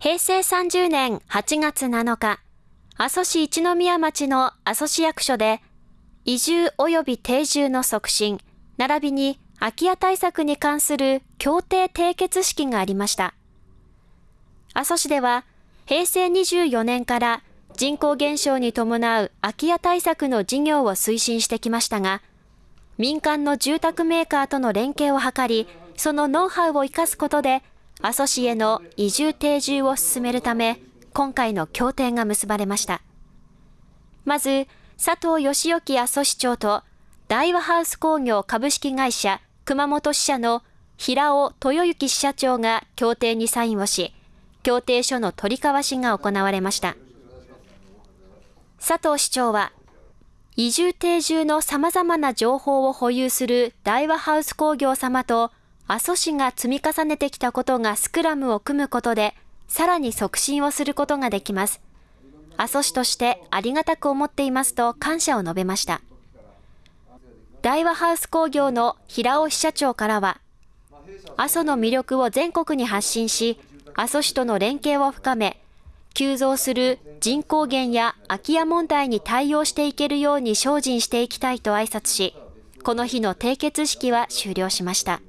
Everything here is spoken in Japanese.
平成30年8月7日、阿蘇市一宮町の阿蘇市役所で、移住及び定住の促進、並びに空き家対策に関する協定締結式がありました。阿蘇市では、平成24年から人口減少に伴う空き家対策の事業を推進してきましたが、民間の住宅メーカーとの連携を図り、そのノウハウを生かすことで、阿蘇市への移住定住を進めるため、今回の協定が結ばれました。まず、佐藤義之阿蘇市長と、大和ハウス工業株式会社熊本支社の平尾豊之支社長が協定にサインをし、協定書の取り交わしが行われました。佐藤市長は、移住定住の様々な情報を保有する大和ハウス工業様と阿蘇市が積み重ねてきたことがスクラムを組むことで、さらに促進をすることができます。阿蘇市としてありがたく思っていますと感謝を述べました。大和ハウス工業の平尾支社長からは、阿蘇の魅力を全国に発信し、阿蘇市との連携を深め、急増する人口減や空き家問題に対応していけるように精進していきたいと挨拶し、この日の締結式は終了しました。